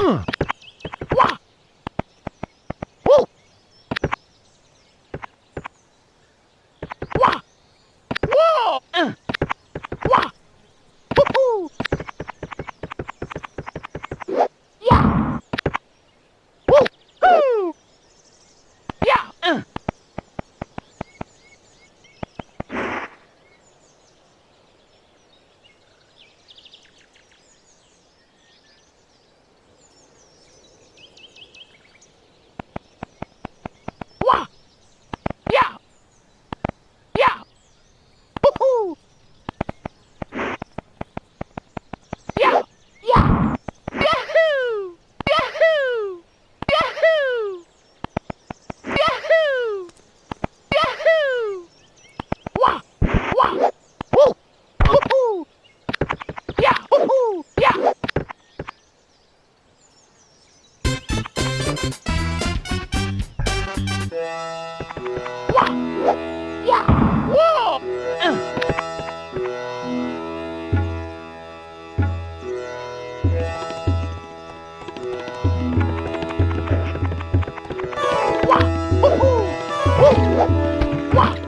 Huh? Wow!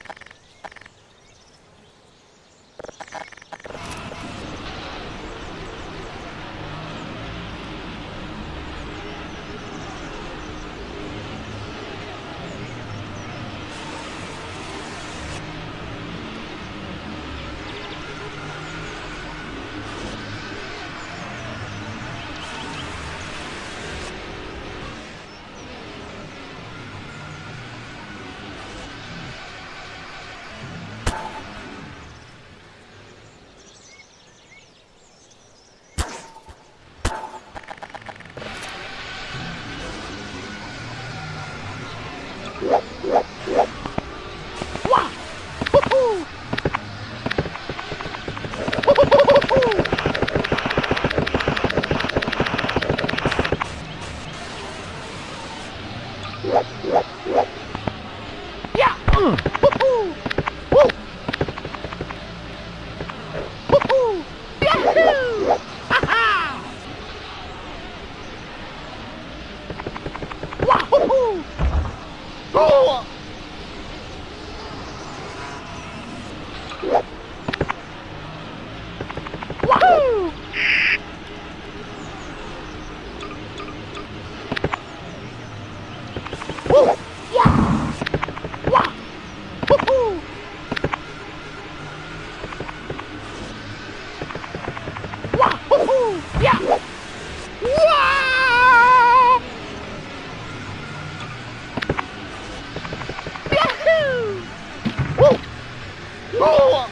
Oh!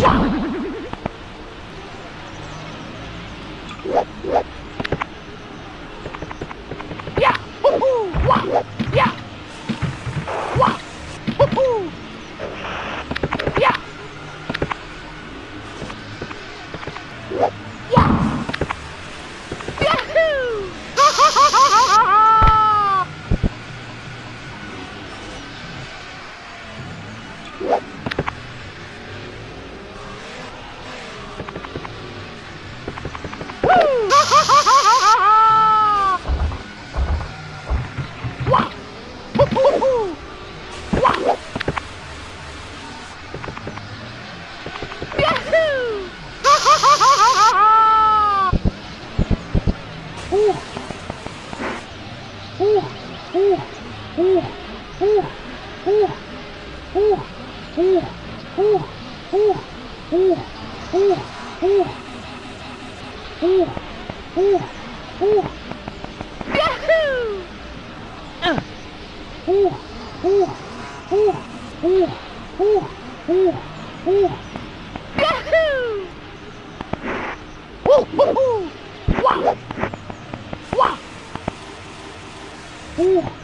Wow! Uh, uh, uh, uh, uh. Uh, uh, uh. Yahoo! Uh, uh, uh, uh, uh, uh, uh, uh. Yahoo! Uh, uh, uh. Wow! Wow! Uh.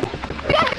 Brasil!